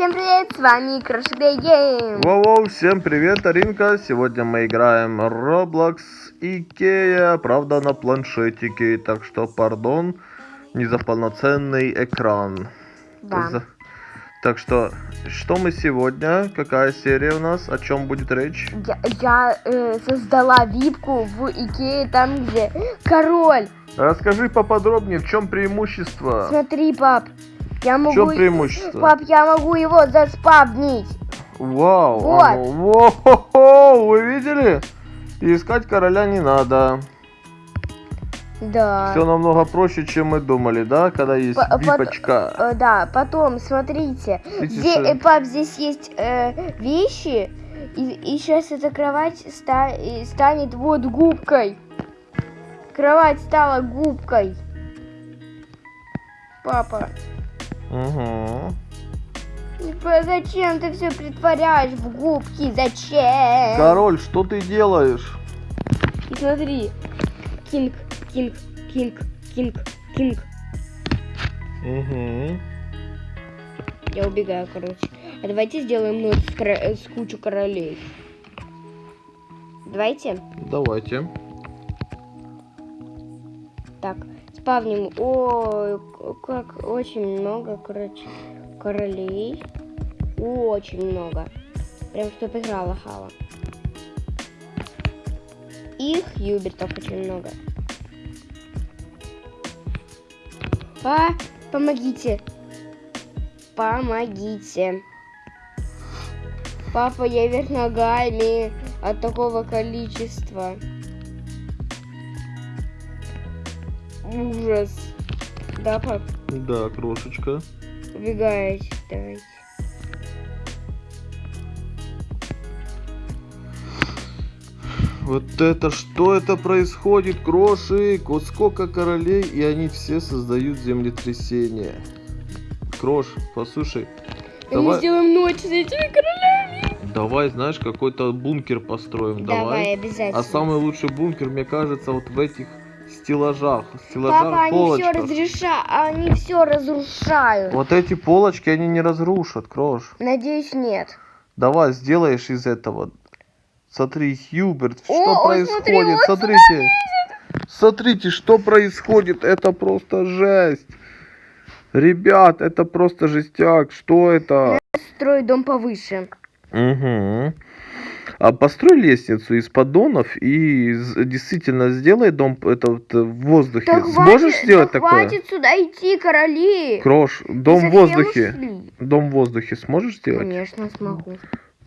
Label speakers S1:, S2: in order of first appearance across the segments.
S1: всем привет, с вами Crash Day Game.
S2: Воу-воу, всем привет, Аринка. Сегодня мы играем Roblox Икея, правда на планшетике, так что, пардон, не за полноценный экран.
S1: Да.
S2: За- Так что, что мы сегодня, какая серия у нас, о чем будет речь?
S1: Я, я, э, создала випку в Икее, там где король.
S2: Расскажи поподробнее, в чем преимущество?
S1: Смотри, пап, я
S2: В
S1: могу...
S2: чем преимущество?
S1: Пап, я могу его заспавнить.
S2: Вау,
S1: Вот.
S2: оно- во-хо-хо, вы видели? И искать короля не надо.
S1: Да.
S2: Все намного проще, чем мы думали, да? Когда есть
S1: По- пот-
S2: випочка.
S1: Э, да, потом, смотрите,
S2: что-
S1: э, пап, здесь есть э, вещи, и, сейчас эта кровать ста- и станет вот губкой. Кровать стала губкой. Папа,
S2: Угу.
S1: типа, зачем ты все притворяешь в губки? Зачем?
S2: Король, что ты делаешь?
S1: И смотри, кинг, кинг, кинг, кинг, кинг.
S2: Угу.
S1: Я убегаю, короче. А давайте сделаем ночь с, кро- э, с кучу королей. Давайте.
S2: Давайте.
S1: Так, спавним. Ой, как очень много, короче, королей. Очень много. Прям чтоб играла хава. Их юбертов очень много. А, помогите. Помогите. Папа, я вверх ногами от такого количества. Ужас. Да, пап?
S2: Да, крошечка.
S1: Убегаете, давайте.
S2: Вот это что это происходит, крошик? Вот сколько королей, и они все создают землетрясение. Крош, послушай,
S1: Мы
S2: давай,
S1: сделаем ночь с этими королями.
S2: давай, знаешь, какой-то бункер построим,
S1: Давай,
S2: давай.
S1: обязательно.
S2: А самый лучший бункер, мне кажется, вот в этих стеллажах, стеллажах,
S1: Папа, они все
S2: полочках.
S1: разрешают, они все разрушают.
S2: Вот эти полочки они не разрушат, Крош.
S1: Надеюсь, нет.
S2: Давай, сделаешь из этого. Смотри, Хьюберт, что
S1: О, ой,
S2: происходит?
S1: смотри, он
S2: Смотрите. Смотрите, что происходит. Это просто жесть. Ребят, это просто жестяк. Что это?
S1: Строй дом повыше.
S2: Угу. А построй лестницу из поддонов и действительно сделай дом это вот в воздухе.
S1: Да
S2: Сможешь
S1: хватит,
S2: сделать
S1: да
S2: такое?
S1: хватит сюда идти, короли.
S2: Крош, дом в воздухе.
S1: ушли?
S2: Дом в воздухе сможешь сделать?
S1: Конечно, смогу.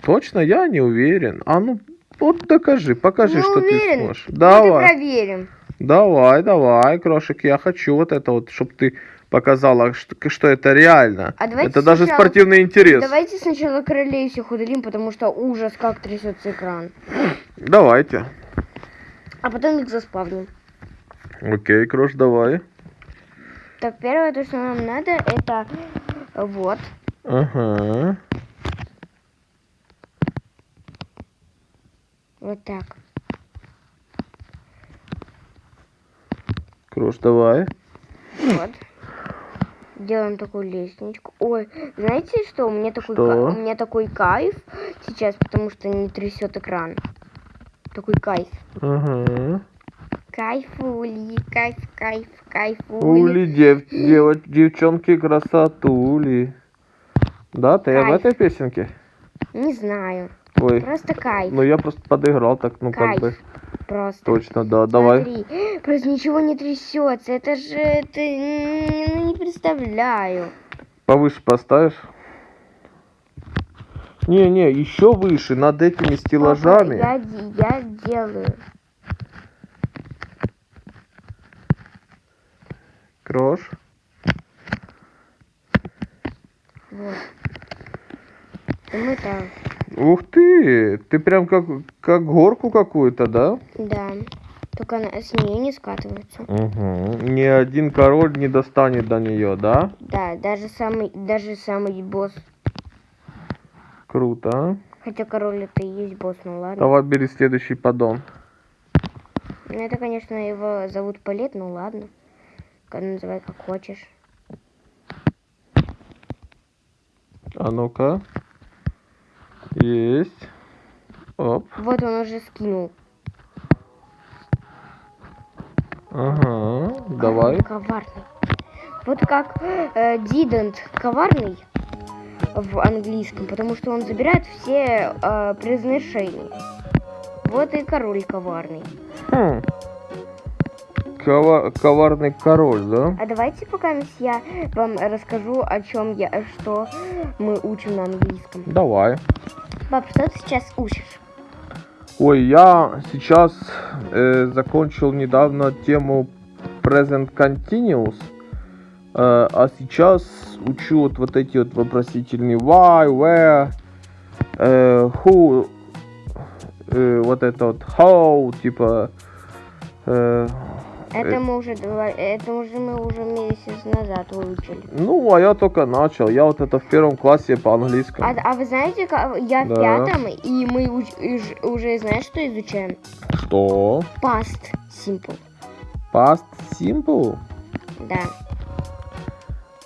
S2: Точно, я не уверен. А ну, вот докажи, покажи,
S1: Не
S2: что ты
S1: уверен.
S2: сможешь.
S1: Вот и
S2: Давай,
S1: проверим.
S2: давай, давай, Крошик, я хочу вот это вот, чтобы ты показала, что, что это реально.
S1: А
S2: это даже
S1: сначала-
S2: спортивный интерес.
S1: Давайте сначала королей всех удалим, потому что ужас, как трясется экран.
S2: Давайте.
S1: А потом их заспавним.
S2: Окей, Крош, давай.
S1: Так, первое, то, что нам надо, это вот.
S2: Ага.
S1: Вот так.
S2: Крош, давай.
S1: Вот. Делаем такую лестничку. Ой, знаете что? У меня такой,
S2: Что?
S1: ка- у меня такой кайф сейчас, потому что не трясет экран. Такой кайф.
S2: Ага.
S1: Кайфули, кайф, кайф, кайфули.
S2: Ули, дев, дева- девчонки, красотули. Да, ты об
S1: Кайф.
S2: этой песенке?
S1: Не знаю.
S2: Ой,
S1: Просто кайф.
S2: ну я просто подыграл так, ну как
S1: Кайф.
S2: бы.
S1: Просто.
S2: Точно, да, давай.
S1: Смотри, просто ничего не трясется. Это же, это, ну, не представляю.
S2: Повыше поставишь? Не-не, еще выше, над этими стеллажами.
S1: Папа, я, я делаю.
S2: Крош.
S1: Вот. И мы там.
S2: Ух ты, ты прям как, как горку какую-то, да?
S1: Да. Только она с нее не скатывается.
S2: Угу. Ни один король не достанет до нее, да?
S1: Да, даже самый, даже самый босс.
S2: Круто, а?
S1: Хотя король это и есть босс, ну ладно.
S2: Давай бери следующий поддон.
S1: Ну это, конечно, его зовут Палет, ну ладно. Называй как хочешь.
S2: А ну-ка. Есть. Оп.
S1: Вот он уже скинул.
S2: Ага. Давай.
S1: Коварный. Вот как э, didn't коварный в английском, потому что он забирает все э, произношения. Вот и король коварный.
S2: Хм. Кова- коварный король, да?
S1: А давайте пока я вам расскажу, о чем я, что мы учим на английском.
S2: Давай.
S1: Пап, что ты сейчас учишь?
S2: Ой, я сейчас э, закончил недавно тему Present Continuous, э, а сейчас учу вот, вот эти вот вопросительные why, where, э, who, э, вот это вот how, типа, э,
S1: Это
S2: Э.
S1: мы уже два- это уже мы уже месяц назад выучили.
S2: ну, а я только начал, я вот это в первом классе по английскому.
S1: А, а вы знаете, как я в
S2: Да.
S1: пятом, и мы уч- и ж- уже знаешь, что изучаем?
S2: Что?
S1: Past simple.
S2: Past simple?
S1: Да.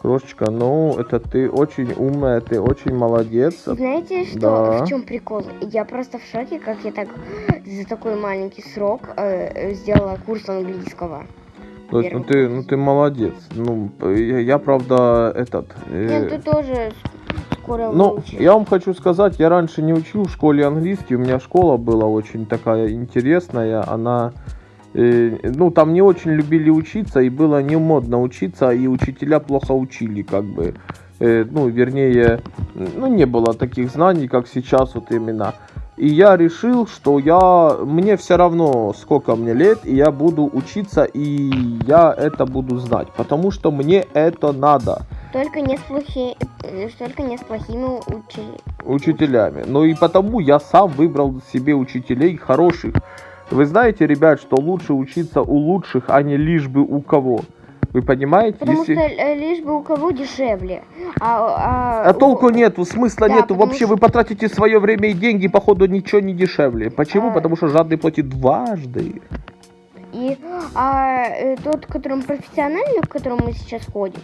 S2: Крошечка, ну, это ты очень умная, ты очень молодец.
S1: Знаете, что
S2: Да.
S1: в чем прикол? Я просто в шоке, как я так за такой маленький срок э, сделала курс английского.
S2: То есть, ну ты, ну ты молодец. Ну, я, я, правда, этот. э,
S1: Нет, ты тоже скоро
S2: ну,
S1: выучишь.
S2: я вам хочу сказать, я раньше не учил в школе английский. У меня школа была очень такая интересная. Она, э, ну, там не очень любили учиться, и было не модно учиться, и учителя плохо учили, как бы. Э, ну, вернее, ну, не было таких знаний, как сейчас вот именно. И я решил, что я мне все равно, сколько мне лет, и я буду учиться, и я это буду знать, потому что мне это надо
S1: Только не с плохи... э, Только не с плохими учи-
S2: учителями. Ну и потому я сам выбрал себе учителей хороших. Вы знаете, ребят, что лучше учиться у лучших, а не лишь бы у кого. Вы понимаете?
S1: Потому
S2: Если-
S1: что э, лишь бы у кого дешевле. А, а,
S2: А толку нету, смысла
S1: Да,
S2: нету. Вообще
S1: что-
S2: вы потратите свое время и деньги, походу ничего не дешевле. Почему?
S1: А.
S2: Потому что жадный платит дважды.
S1: И а, э, тот, которым профессиональный, в котором мы сейчас ходим,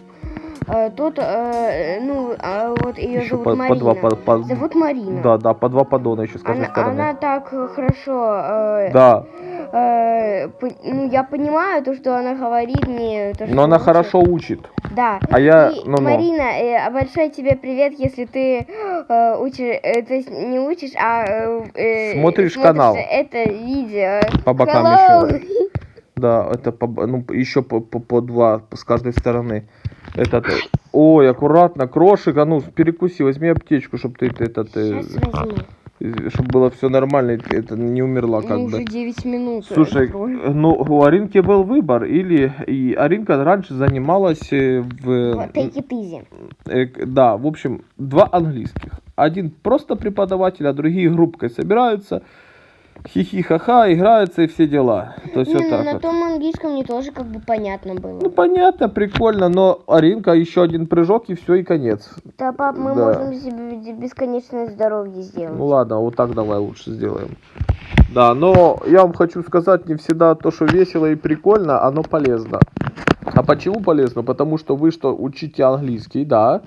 S1: э, тот, э, ну, а вот ее
S2: Еще
S1: зовут
S2: по, по
S1: Марина.
S2: два по, по-
S1: Зовут Марина.
S2: Да, да, по два поддона еще с каждой
S1: Она,
S2: стороны.
S1: она так хорошо, э,
S2: Да,
S1: э, по- ну я понимаю то, что она говорит мне. То, что
S2: но она
S1: лучше.
S2: хорошо учит.
S1: Да.
S2: А я,
S1: И,
S2: ну-ну.
S1: Марина, э, большой тебе привет, если ты э, учишь, э, то есть не учишь, а э, э,
S2: Смотришь канал.
S1: это видео.
S2: По бокам
S1: Hello.
S2: еще. Да, это по, ну, еще по, по, по два с каждой стороны. Этот, э, ой, аккуратно, крошик, а ну перекуси, возьми аптечку, чтобы ты этот,
S1: Сейчас возьму.
S2: чтобы было все нормально, это не умерла как
S1: Ну,
S2: бы.
S1: уже 9 минут. э,
S2: Слушай, э, ну у Аринки был выбор, или и Аринка раньше занималась э, в,
S1: Вот, easy.
S2: э, да, в общем, два английских. Один просто преподаватель, а другие группкой собираются, хихи-ха-ха, играются и все дела. То есть
S1: Не,
S2: вот так
S1: на
S2: вот.
S1: том английском мне тоже как бы понятно было.
S2: Ну понятно, прикольно, но Аринка еще один прыжок и все и конец.
S1: да, пап, мы
S2: да.
S1: можем себе бесконечное здоровье сделать.
S2: Ну ладно, вот так давай лучше сделаем. Да, но я вам хочу сказать, не всегда то, что весело и прикольно, оно полезно. А почему полезно? Потому что вы что, учите английский, да?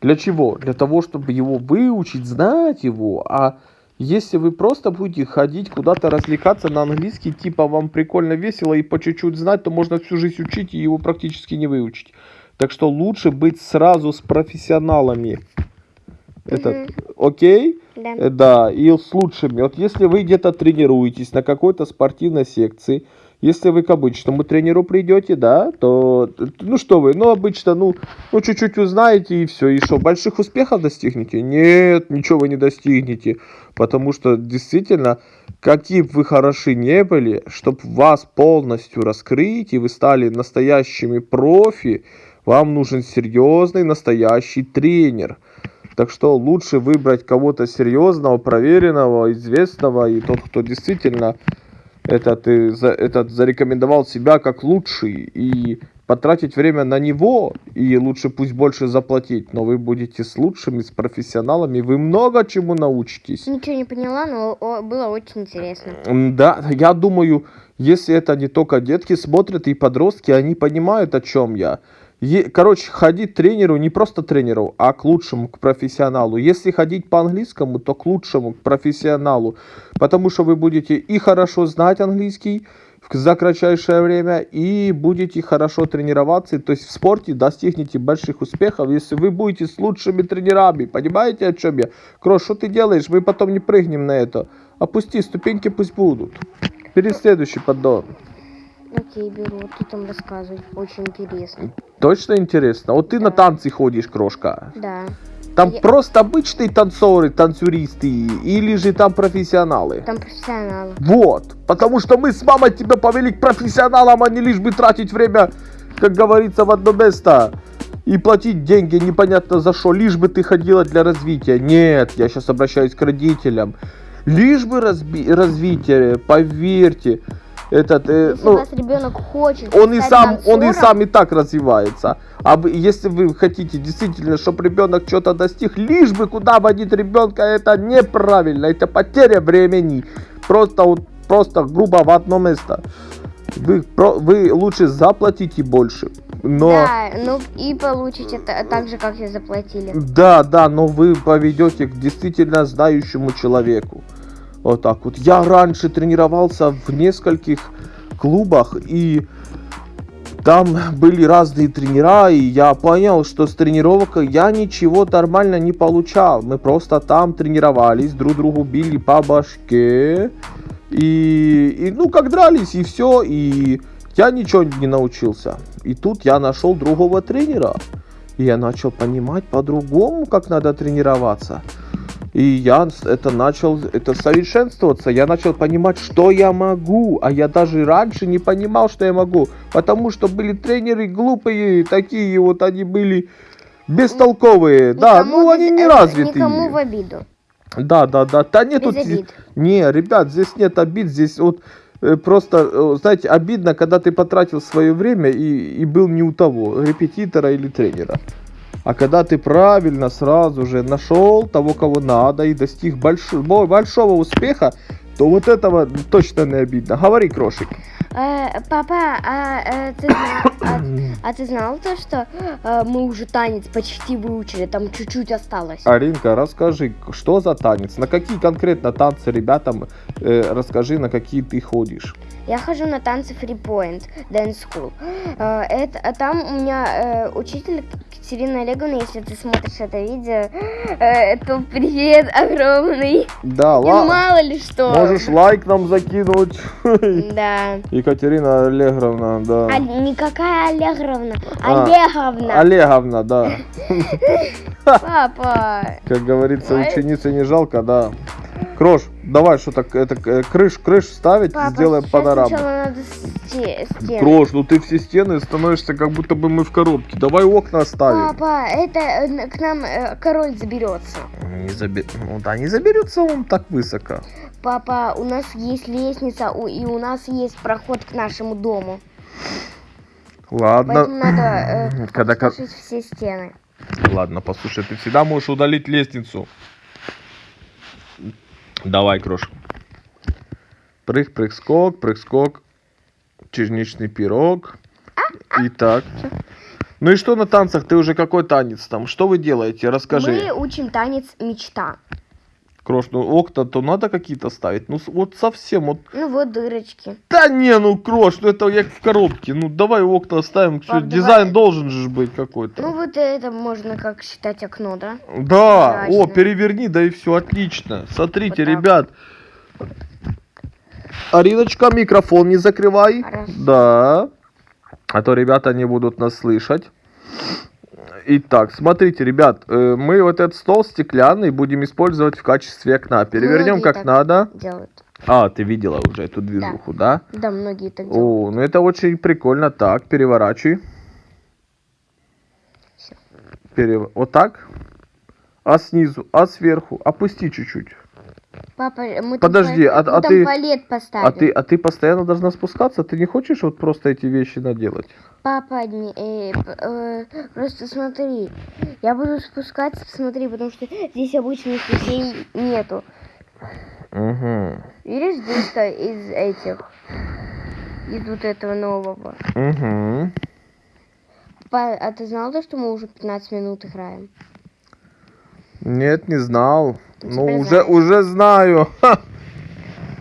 S2: Для чего? Для того, чтобы его выучить, знать его. А если вы просто будете ходить куда-то развлекаться на английский, типа вам прикольно весело и по чуть-чуть знать, то можно всю жизнь учить и его практически не выучить. Так что лучше быть сразу с профессионалами. Этот, окей?
S1: Да.
S2: Э, Да, и с лучшими. Вот если вы где-то тренируетесь на какой-то спортивной секции, если вы к обычному тренеру придете, да, то, т- ну что вы, ну обычно, ну, ну чуть-чуть узнаете и все, и что, больших успехов достигнете? Нет, ничего вы не достигнете, потому что действительно, какие бы вы хороши не были, чтобы вас полностью раскрыть и вы стали настоящими профи, вам нужен серьезный настоящий тренер. Так что лучше выбрать кого-то серьезного, проверенного, известного, и тот, кто действительно этот, э, этот зарекомендовал себя как лучший, и потратить время на него, и лучше пусть больше заплатить, но вы будете с лучшими, с профессионалами, вы много чему научитесь.
S1: Ничего не поняла, но было очень интересно.
S2: Да, я думаю, если это не только детки смотрят и подростки, они понимают, о чем я. Короче, ходить к тренеру, не просто тренеру, а к лучшему, к профессионалу. Если ходить по английскому, то к лучшему, к профессионалу. Потому что вы будете и хорошо знать английский за кратчайшее время, и будете хорошо тренироваться. То есть в спорте достигнете больших успехов, если вы будете с лучшими тренерами. Понимаете, о чем я? Крош, что ты делаешь? Мы потом не прыгнем на это. Опусти, ступеньки пусть будут. Перед следующий поддон.
S1: Окей, беру. Ты там рассказывай. Очень интересно.
S2: Точно интересно? Вот ты на танцы ходишь, крошка.
S1: Да.
S2: Там
S1: Я-
S2: просто обычные танцоры, танцюристы, или же там профессионалы?
S1: Там профессионалы.
S2: Вот. Потому что мы с мамой тебя повели к профессионалам, а не лишь бы тратить время, как говорится, в одно место. И платить деньги непонятно за что, лишь бы ты ходила для развития. Нет, я сейчас обращаюсь к родителям. Лишь бы разби- развитие, поверьте. Этот, э,
S1: Если
S2: ну,
S1: у вас ребенок хочет
S2: он и сам, он и
S1: танцором,
S2: сам и так развивается. А вы- если вы хотите действительно, чтобы ребенок что-то достиг, лишь бы куда водить ребенка, это неправильно, это потеря времени. Просто вот, просто грубо в одно место. Вы, про- вы лучше заплатите больше. Но
S1: Да, ну и получите та- так же, как и заплатили.
S2: да, да, но вы поведете к действительно знающему человеку. Вот так вот. Я раньше тренировался в нескольких клубах, и там были разные тренера, и я понял, что с тренировкой я ничего нормально не получал. Мы просто там тренировались, друг другу били по башке, и, и ну как дрались, и все, и я ничего не научился. И тут я нашел другого тренера. И я начал понимать по-другому, как надо тренироваться. И я это начал это совершенствоваться. Я начал понимать, что я могу. А я даже раньше не понимал, что я могу. Потому что были тренеры глупые, такие вот они были бестолковые. Да,
S1: Никому
S2: ну они не
S1: э,
S2: развитые.
S1: Никому в обиду.
S2: Да, да, да. Да нет
S1: Без
S2: тут...
S1: обид.
S2: Не, ребят, здесь нет обид, здесь вот просто, э, знаете, обидно, когда ты потратил свое время и, и был не у того, репетитора или тренера. А когда ты правильно сразу же нашел того, кого надо, и достиг большого, большого успеха, то вот этого точно не обидно. Говори, крошик.
S1: Э, папа, а, э, ты зна- а- а ты знал то, что э, мы уже танец почти выучили, там чуть-чуть осталось?
S2: Аринка, расскажи, что за танец? На какие конкретно танцы ребятам э, расскажи, на какие ты ходишь?
S1: Я хожу на танцы Free Point Dance School. Э, это, а там у меня э, учитель Катерина Олеговна, если ты смотришь это видео, э, то привет огромный.
S2: Да,
S1: И
S2: ла-
S1: мало ли что.
S2: можешь лайк нам закинуть.
S1: Да.
S2: Екатерина Аллегровна, да.
S1: А, никакая Олеговна,
S2: А,
S1: Олеговна.
S2: Олеговна, да.
S1: Папа.
S2: Как говорится, ученицы не жалко, да. Крош, давай что-то, это э, крыш, крыш ставить,
S1: Папа,
S2: сделаем панораму.
S1: надо стены.
S2: Крош, ну ты все стены становишься, как будто бы мы в коробке. Давай окна ставим.
S1: Папа, это э, к нам э, король заберется.
S2: Не заби- Ну да, не заберется он так высоко.
S1: Папа, у нас есть лестница, и у нас есть проход к нашему дому.
S2: Ладно.
S1: Поэтому надо э,
S2: Когда
S1: все стены.
S2: Ладно, послушай, ты всегда можешь удалить лестницу. Давай, Крош. Прыг, прыг, скок, прыг, скок. Черничный пирог. Итак. Ну и что на танцах? Ты уже какой танец там? Что вы делаете? Расскажи.
S1: Мы учим танец мечта.
S2: Крош, ну окна-то надо какие-то ставить. Ну вот совсем, вот.
S1: Ну вот дырочки.
S2: Да не, ну Крош, ну это як в коробке. Ну давай окна ставим.
S1: Пап,
S2: дизайн
S1: давай.
S2: должен же быть какой-то.
S1: Ну вот это можно как считать окно, да?
S2: Да, о,
S1: Мрачно.
S2: переверни, да и все, отлично. Смотрите,
S1: Вот так.
S2: ребят. Ариночка, микрофон не закрывай.
S1: Хорошо.
S2: Да. А то ребята не будут нас слышать. Итак, смотрите, ребят, э, мы вот этот стол стеклянный будем использовать в качестве окна. Перевернем
S1: Многие
S2: как надо.
S1: Делают.
S2: А, ты видела уже эту движуху, да?
S1: Да, многие так делают.
S2: О, ну это очень прикольно. Так, переворачивай.
S1: Всё.
S2: Перев... Вот так. А снизу, а сверху. Опусти чуть-чуть.
S1: Папа, мы
S2: Подожди,
S1: там,
S2: а-
S1: пал-
S2: а
S1: мы там
S2: ты-
S1: палет поставим.
S2: А ты, а ты постоянно должна спускаться? Ты не хочешь вот просто эти вещи наделать?
S1: Папа, не- э, э, просто смотри, я буду спускаться, смотри, потому что здесь обычных вещей нету.
S2: Угу.
S1: Видишь, здесь-то из этих, из вот этого нового.
S2: Угу.
S1: Папа, а ты знал то, что мы уже 15 минут играем?
S2: Нет, не знал. Ну, уже, уже знаю. Ха.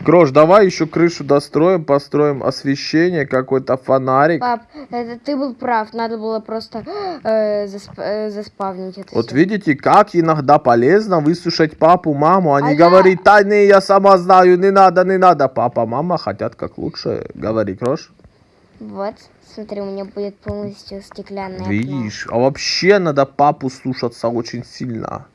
S2: Крош, давай еще крышу достроим, построим освещение, какой-то фонарик.
S1: Пап, это ты был прав, надо было просто э, засп- э, заспавнить это
S2: Вот
S1: всё.
S2: видите, как иногда полезно выслушать папу, маму, а не
S1: я-
S2: говорить, да не, я сама знаю, не надо, не надо. Папа, мама хотят как лучше. Говори, Крош.
S1: Вот, смотри, у меня будет полностью стеклянное окно.
S2: Видишь, а вообще надо папу слушаться очень сильно.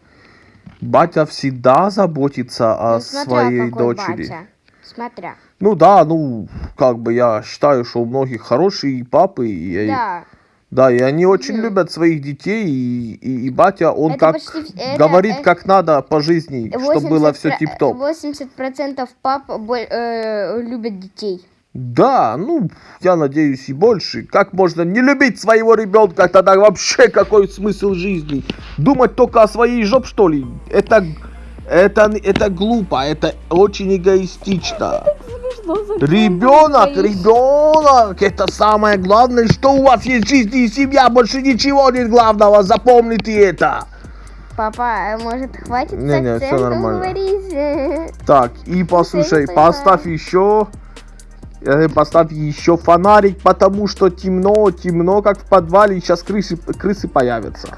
S2: Батя всегда заботится о
S1: Ну, смотря
S2: своей
S1: какой
S2: дочери.
S1: батя. Смотря.
S2: Ну да, ну, как бы я считаю, что у многих хорошие папы. И,
S1: Да.
S2: да, и они очень
S1: Мгм.
S2: любят своих детей. И, и, и батя, он
S1: Это
S2: как
S1: почти это-
S2: говорит,
S1: э,
S2: как надо по жизни, чтобы было все
S1: 80
S2: тип-топ.
S1: 80% пап э, любят детей.
S2: Да, ну, я надеюсь, и больше. Как можно не любить своего ребенка? Тогда вообще какой смысл жизни? Думать только о своей жоп, что ли? Это, это, это глупо, это очень эгоистично. Ребенок, ребенок, это самое главное, что у вас есть в жизни и семья, больше ничего нет главного, запомните это.
S1: Папа, а может хватит
S2: Не, не,
S1: акцентом
S2: нормально.
S1: говорить?
S2: Так, и послушай, поставь еще, поставь еще фонарик, потому что темно, темно, как в подвале, сейчас крысы, крысы появятся.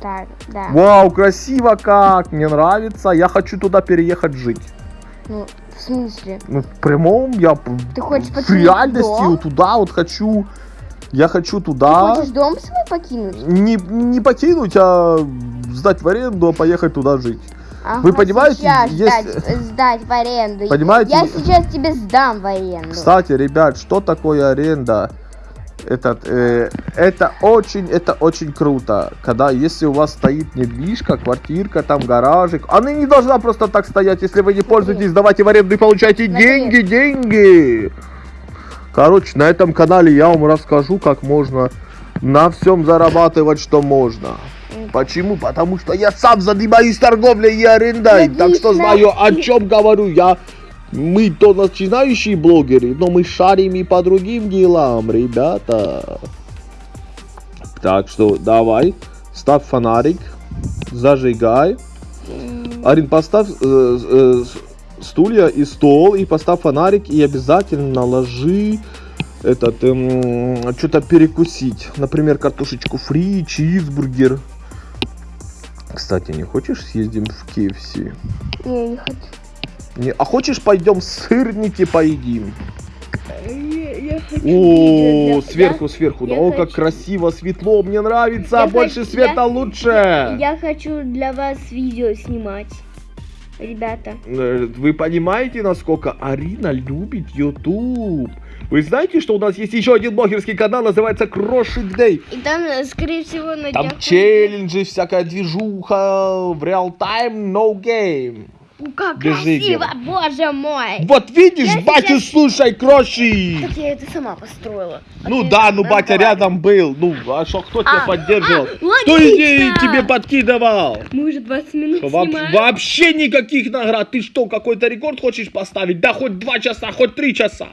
S1: Так, да.
S2: Вау, красиво как, мне нравится, я хочу туда переехать жить.
S1: Ну, в смысле?
S2: Ну, в прямом, я
S1: Ты хочешь
S2: в реальности
S1: дом?
S2: туда вот хочу, я хочу
S1: Ты
S2: туда,
S1: хочешь дом свой покинуть?
S2: не, не покинуть, а сдать в аренду, а поехать туда жить.
S1: Ага,
S2: Вы понимаете,
S1: сейчас
S2: есть-
S1: сдать, сдать в аренду.
S2: Понимаете?
S1: Я сейчас тебе сдам в аренду.
S2: Кстати, ребят, что такое аренда? Этот, э, это очень, это очень круто, когда если у вас стоит недвижка, квартирка, там гаражик, она не должна просто так стоять, если вы не пользуетесь, давайте в аренду и получайте
S1: Смотри.
S2: деньги, деньги. Короче, на этом канале я вам расскажу, как можно на всем зарабатывать, что можно. Почему? Потому что я сам занимаюсь торговлей и арендой, так что
S1: Логично.
S2: знаю, о чем говорю. Я мы то начинающие блогеры, но мы шарим и по другим делам, ребята. Так что давай, ставь фонарик, зажигай. Арин, поставь э, э, стулья и стол, и поставь фонарик, и обязательно ложи этот, что-то перекусить. Например, картошечку фри, чизбургер. Кстати, не хочешь съездим в KFC?
S1: Не, не хочу.
S2: Не, а хочешь пойдем сырники поедим?
S1: Я, хочу
S2: О, сверху, сверху.
S1: я
S2: О, как красиво, светло, мне нравится.
S3: Я
S2: Больше
S3: хочу-
S2: света
S3: я-
S2: лучше.
S3: Я хочу для вас видео снимать. Ребята.
S2: Э, Вы понимаете, насколько Арина любит YouTube? Вы знаете, что у нас есть еще один блогерский канал, называется Крошик Дэй.
S3: И там, э, скорее всего, на
S2: Там
S3: днях
S2: челленджи, всякая движуха, в реал тайм, no game.
S3: Как
S2: Держи,
S3: красиво,
S2: Гера.
S3: боже мой!
S2: Вот видишь,
S3: Я
S2: батю
S3: сейчас-
S2: слушай, Кроши.
S3: Так я это сама построила. А
S2: Ну да, ну батя
S3: разговаривай.
S2: рядом был. Ну, а что, кто тебя
S3: А,
S2: поддерживал?
S3: а,
S2: Кто
S3: логично.
S2: идеи тебе подкидывал?
S3: Мы уже 20 минут
S2: Во-
S3: снимаем.
S2: вообще никаких наград. Ты что, какой-то рекорд хочешь поставить? Да хоть два часа, хоть три часа.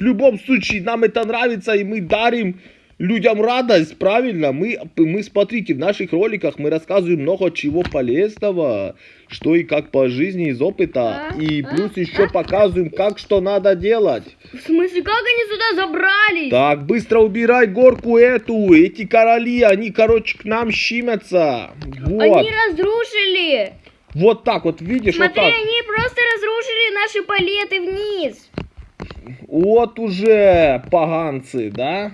S2: В любом случае, нам это нравится, и мы дарим людям радость, правильно? Мы, мы смотрите, в наших роликах мы рассказываем много чего полезного, что и как по жизни из опыта.
S3: А,
S2: И
S3: а,
S2: плюс еще показываем, как что надо делать.
S3: В смысле, как они сюда забрались?
S2: Так, быстро убирай горку эту. Эти короли, они, короче, к нам щимятся. Вот.
S3: Они разрушили.
S2: Вот так вот, видишь,
S3: Смотри,
S2: вот так.
S3: они просто разрушили наши палеты вниз.
S2: Вот уже поганцы, да?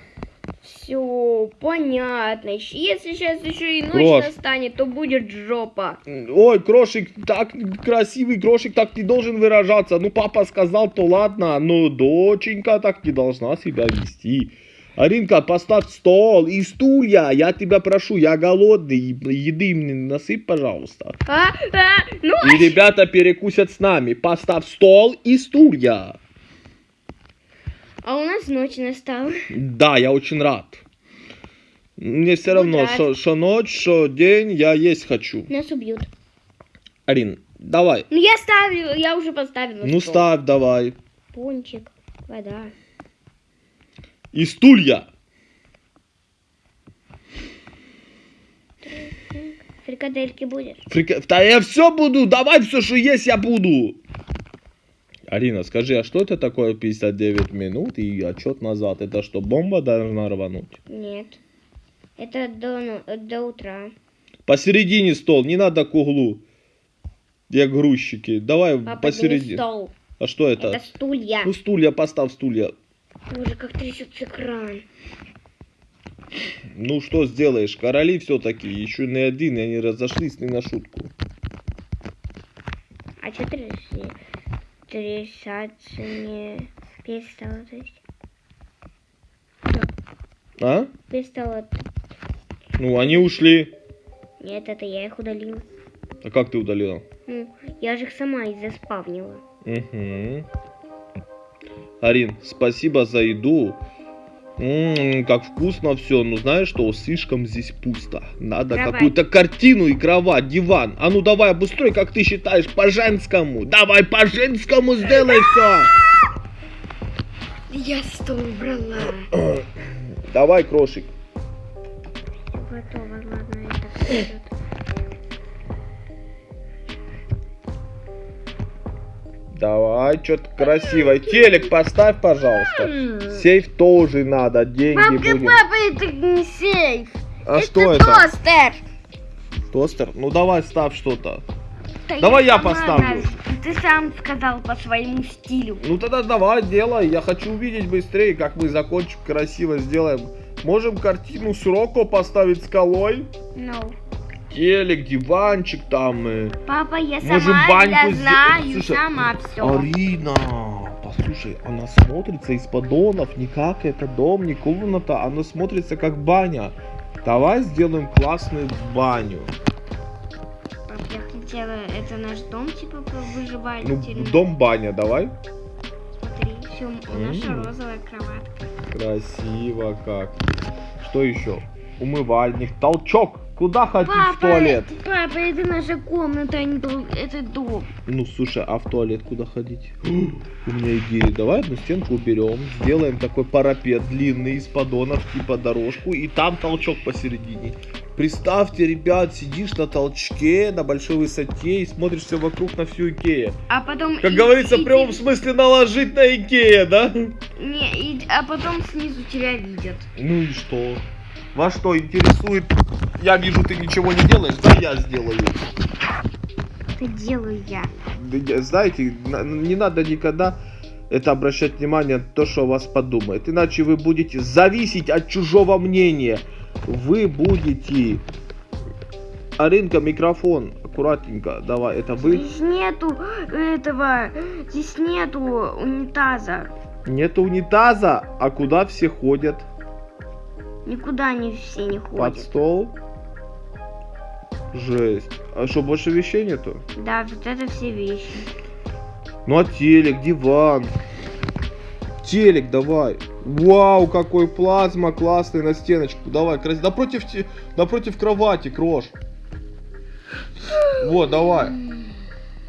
S3: Все, понятно. Если сейчас еще и ночь
S2: Крош.
S3: настанет, то будет жопа.
S2: Ой, крошик, так красивый крошик, так не должен выражаться. Ну, папа сказал, то ладно, но доченька так не должна себя вести. Аринка, поставь стол и стулья, я тебя прошу, я голодный, еды мне насыпь, пожалуйста.
S3: А, а, ну,
S2: И ребята перекусят с нами. Поставь стол и стулья.
S3: А у нас ночь настала.
S2: Да, я очень рад. Мне все равно, что ночь, что день, я есть хочу.
S3: Нас убьют.
S2: Арин, давай.
S3: Ну я ставлю, я уже поставила.
S2: Ну
S3: стол.
S2: ставь, давай.
S3: Пончик, вода.
S2: И стулья.
S1: Фрикадельки будешь?
S2: Фрика... Да я все буду, давай все, что есть, я буду. Арина, скажи, а что это такое 59 минут и отчет назад? Это что, бомба должна рвануть?
S1: Нет. Это до, ну- до утра.
S2: Посередине стол, не надо к углу. Як грузчики. Давай
S1: Папа, это не
S2: посередине.
S1: стол.
S2: А что это?
S1: Это стулья.
S2: Ну стулья, поставь стулья.
S1: Боже, как трясется экран.
S2: Ну что сделаешь, короли все-таки, еще не один, и они разошлись не на шутку.
S1: А что тряси? Трясаться не перестало, то есть?
S2: А?
S1: Перестало.
S2: Ну, они ушли.
S1: Нет, это я их удалила.
S2: А как ты удалила?
S1: Ну, я же их сама и заспавнила.
S2: Угу. Арин, спасибо за еду. М, как вкусно все. Ну знаешь что, слишком здесь пусто. Надо какую-то картину и кровать, диван. А ну давай обустрой, как ты считаешь, по-женскому. Давай по-женскому сделай все.
S1: Я стол убрала.
S2: Давай, крошик.
S1: Готово, ладно, это
S2: Давай, что-то красивое. Телек поставь, пожалуйста. Сейф тоже надо, деньги
S1: Папка,
S2: будем.
S1: папа, это не сейф.
S2: А что это?
S1: тостер.
S2: Тостер? Ну давай ставь что-то.
S1: Да
S2: Давай я
S1: сама
S2: поставлю.
S1: Ты сам сказал по своему стилю.
S2: Ну тогда давай, делай. Я хочу увидеть быстрее, как мы закончим, красиво сделаем. Можем картину с Роко поставить скалой.
S1: No.
S2: Телек, диванчик там. э.
S1: Папа, я
S2: Можем
S1: сама
S2: баньку
S1: знаю,
S2: Слушай,
S1: сама все.
S2: Арина, послушай, она смотрится из поддонов, не как это дом, не комната, она смотрится как баня. Давай сделаем классную баню.
S1: Пап, я хотела, это наш дом, типа, по
S2: Ну, дом баня, давай.
S1: Смотри, все, наша
S2: М.
S1: розовая кроватка.
S2: Красиво как. Что еще? Умывальник, толчок. Куда ходить в
S1: Папа,
S2: туалет?
S1: папа, это наша комната, а не это дом.
S2: Ну, слушай, а в туалет куда ходить? У меня идея. Давай одну стенку уберем, сделаем такой парапет длинный из поддонов, типа дорожку, и там толчок посередине. Представьте, ребят, сидишь на толчке на большой высоте и смотришься вокруг на всю Икею.
S1: А потом...
S2: Как
S1: и-
S2: говорится,
S1: и
S2: в прямом
S1: ты-
S2: смысле наложить на Икея, да?
S1: Не, и- а потом снизу тебя видят.
S2: Ну и что? Вас что интересует? Я вижу, ты ничего не делаешь, да я сделаю.
S1: Это делаю я.
S2: Знаете, на- не надо никогда это обращать внимание на то, что о вас подумает. Иначе вы будете зависеть от чужого мнения. Вы будете... Аринка, микрофон. Аккуратненько. Давай, это вы.
S1: Здесь нету этого, здесь нету унитаза.
S2: Нет унитаза, а куда все ходят?
S1: Никуда они все не
S2: Под
S1: ходят.
S2: стол? Жесть. А что, больше вещей нету?
S1: Да, вот это все вещи.
S2: Ну а телек, диван. Телек давай. Вау, какой плазма классный на стеночку. Давай, крас... напротив, напротив кровати, крош. Вот, давай.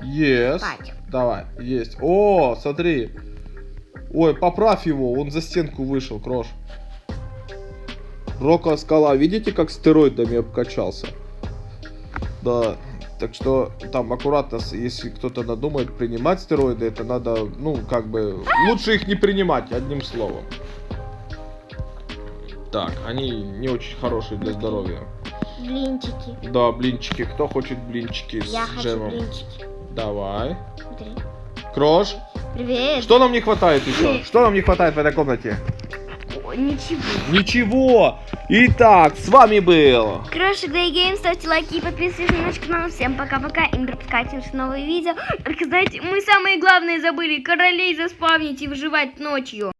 S2: Yes.
S1: Спать.
S2: Давай, есть. О, смотри. Ой, поправь его, он за стенку вышел, крош. Рока скала, видите, как стероидами обкачался? Да, так что там аккуратно, если кто-то надумает принимать стероиды, это надо, ну, как бы, лучше их не принимать, одним словом. Так, они не очень хорошие для здоровья.
S1: Блинчики.
S2: Да, блинчики. Кто хочет блинчики с
S1: Я хочу
S2: джемом?
S1: блинчики.
S2: Давай.
S1: Смотри.
S2: Крош,
S1: Привет.
S2: что нам не хватает еще? Что нам не хватает в этой комнате?
S1: Ничего.
S2: Ничего. Итак, с вами был
S1: Крошик Day Game, ставьте лайки и подписывайтесь на наш канал. Всем пока-пока и не пропускайте наши новые видео. Только знаете, мы самые главные забыли королей заспавнить и выживать ночью.